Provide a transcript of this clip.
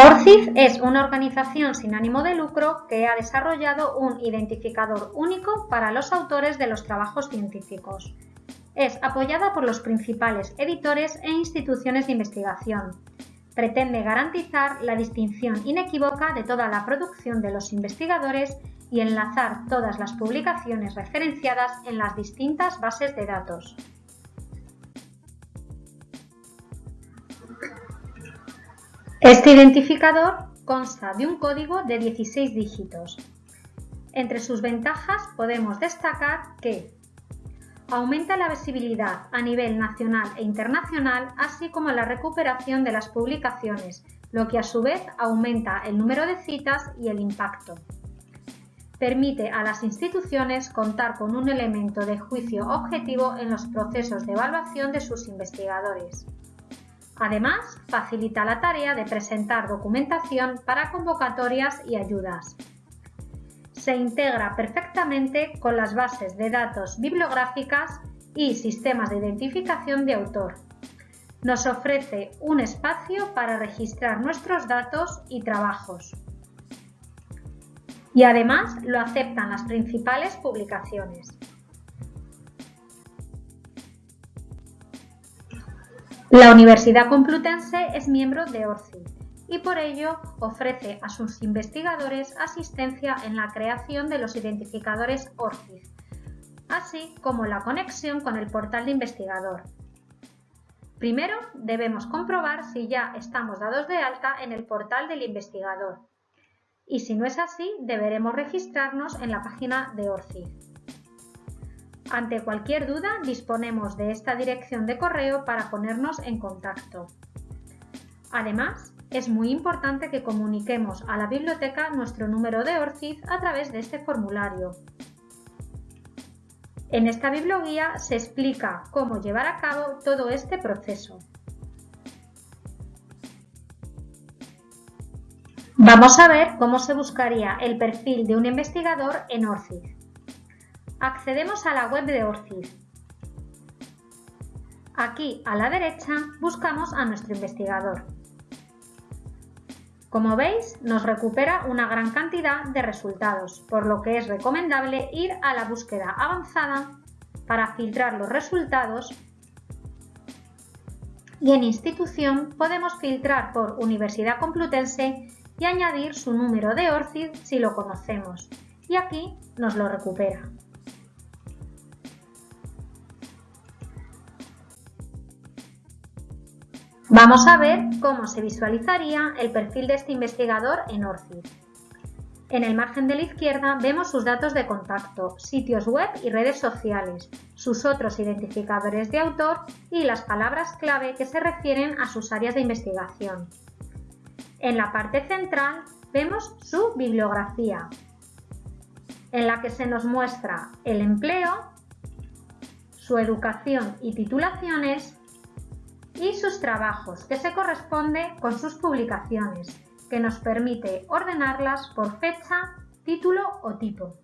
ORCID es una organización sin ánimo de lucro que ha desarrollado un identificador único para los autores de los trabajos científicos. Es apoyada por los principales editores e instituciones de investigación. Pretende garantizar la distinción inequívoca de toda la producción de los investigadores y enlazar todas las publicaciones referenciadas en las distintas bases de datos. Este identificador consta de un código de 16 dígitos. Entre sus ventajas podemos destacar que aumenta la visibilidad a nivel nacional e internacional, así como la recuperación de las publicaciones, lo que a su vez aumenta el número de citas y el impacto. Permite a las instituciones contar con un elemento de juicio objetivo en los procesos de evaluación de sus investigadores. Además, facilita la tarea de presentar documentación para convocatorias y ayudas. Se integra perfectamente con las bases de datos bibliográficas y sistemas de identificación de autor. Nos ofrece un espacio para registrar nuestros datos y trabajos. Y además lo aceptan las principales publicaciones. La Universidad Complutense es miembro de ORCID y por ello ofrece a sus investigadores asistencia en la creación de los identificadores ORCID, así como la conexión con el portal de investigador. Primero debemos comprobar si ya estamos dados de alta en el portal del investigador y si no es así deberemos registrarnos en la página de ORCID. Ante cualquier duda disponemos de esta dirección de correo para ponernos en contacto. Además, es muy importante que comuniquemos a la biblioteca nuestro número de ORCID a través de este formulario. En esta biblioguía se explica cómo llevar a cabo todo este proceso. Vamos a ver cómo se buscaría el perfil de un investigador en ORCID. Accedemos a la web de ORCID. Aquí a la derecha buscamos a nuestro investigador. Como veis, nos recupera una gran cantidad de resultados, por lo que es recomendable ir a la búsqueda avanzada para filtrar los resultados y en institución podemos filtrar por Universidad Complutense y añadir su número de ORCID si lo conocemos y aquí nos lo recupera. Vamos a ver cómo se visualizaría el perfil de este investigador en ORCID. En el margen de la izquierda vemos sus datos de contacto, sitios web y redes sociales, sus otros identificadores de autor y las palabras clave que se refieren a sus áreas de investigación. En la parte central vemos su bibliografía, en la que se nos muestra el empleo, su educación y titulaciones, y sus trabajos, que se corresponde con sus publicaciones, que nos permite ordenarlas por fecha, título o tipo.